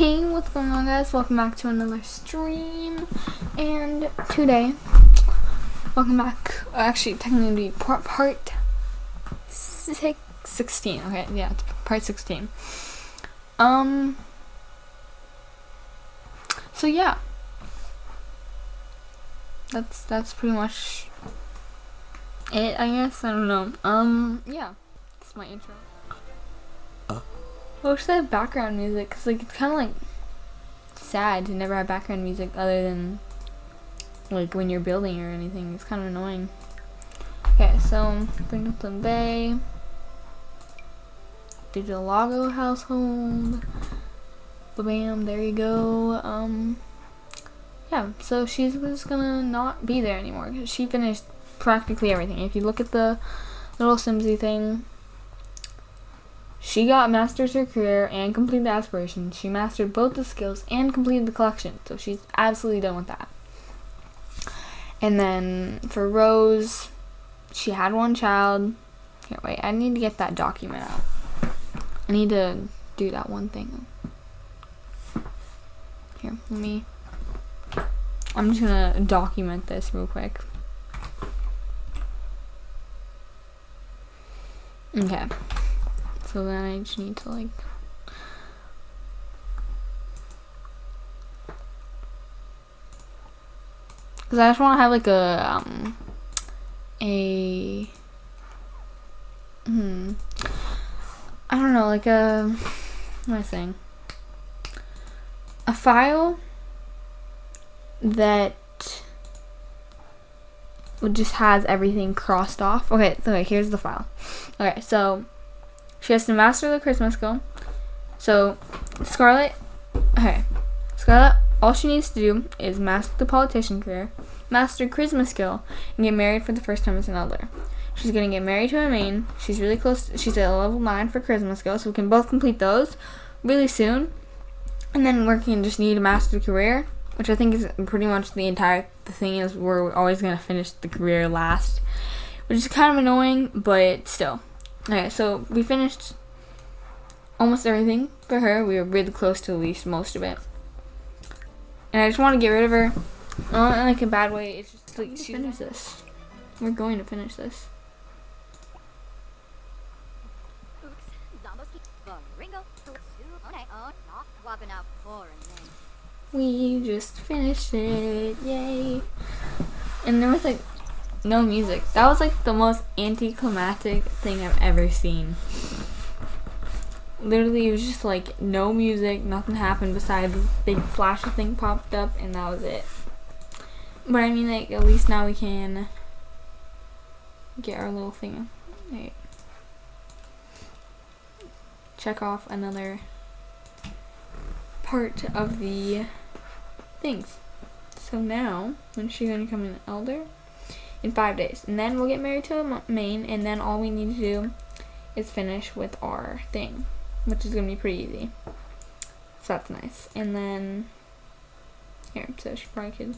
Hey, what's going on guys? Welcome back to another stream. And today, welcome back, uh, actually technically part, part six, 16, okay, yeah, part 16. Um, so yeah, that's, that's pretty much it, I guess, I don't know. Um, yeah, that's my intro. I wish they had background music because like it's kind of like sad to never have background music other than like when you're building or anything. It's kind of annoying. Okay, so Brindleton Bay, Digital Lago household. Bam, there you go. Um, yeah, so she's just gonna not be there anymore. Because she finished practically everything. If you look at the little Simsy thing, she got masters her career and completed the aspirations. She mastered both the skills and completed the collection. So she's absolutely done with that. And then for Rose, she had one child. Here, wait, I need to get that document out. I need to do that one thing. Here, let me. I'm just gonna document this real quick. Okay. So then I just need to like Cause I just want to have like a um a hmm I don't know like a what am I saying a file that would just has everything crossed off. Okay, so okay, here's the file. Okay, so she has to master the Charisma skill. So, Scarlet, okay, Scarlet, all she needs to do is master the politician career, master Charisma skill, and get married for the first time as an elder. She's gonna get married to a main. She's really close. she's at level nine for Charisma skill, so we can both complete those really soon. And then gonna just need to master career, which I think is pretty much the entire the thing is we're always gonna finish the career last, which is kind of annoying, but still. Okay, so we finished almost everything for her. We were really close to at least most of it. And I just want to get rid of her. Not in like a bad way. It's just like she finish this. We're going to finish this. We just finished it, yay! And there was like no music. That was like the most anticlimactic thing I've ever seen. Literally, it was just like no music, nothing happened besides this big flash thing popped up, and that was it. But I mean, like, at least now we can get our little thing. Right. Check off another part of the things. So now, when she's gonna come in elder? In five days. And then we'll get married to a main, and then all we need to do is finish with our thing, which is going to be pretty easy. So that's nice. And then, here, so she probably could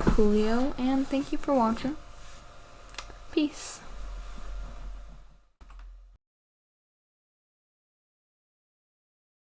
coolio, and thank you for watching. Peace.